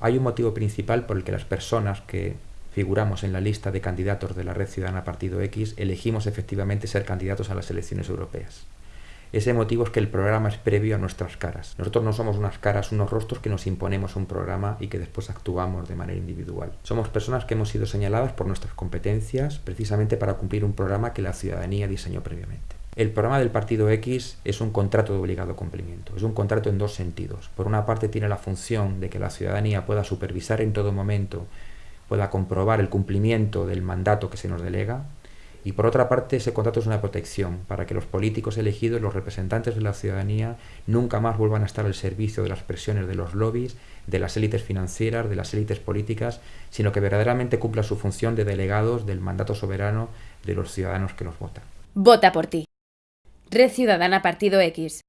Hay un motivo principal por el que las personas que figuramos en la lista de candidatos de la Red Ciudadana Partido X elegimos efectivamente ser candidatos a las elecciones europeas. Ese motivo es que el programa es previo a nuestras caras. Nosotros no somos unas caras, unos rostros que nos imponemos un programa y que después actuamos de manera individual. Somos personas que hemos sido señaladas por nuestras competencias precisamente para cumplir un programa que la ciudadanía diseñó previamente. El programa del Partido X es un contrato de obligado cumplimiento. Es un contrato en dos sentidos. Por una parte tiene la función de que la ciudadanía pueda supervisar en todo momento, pueda comprobar el cumplimiento del mandato que se nos delega, y por otra parte, ese contrato es una protección para que los políticos elegidos, los representantes de la ciudadanía, nunca más vuelvan a estar al servicio de las presiones de los lobbies, de las élites financieras, de las élites políticas, sino que verdaderamente cumpla su función de delegados del mandato soberano de los ciudadanos que los votan. Vota por ti. Red Ciudadana Partido X.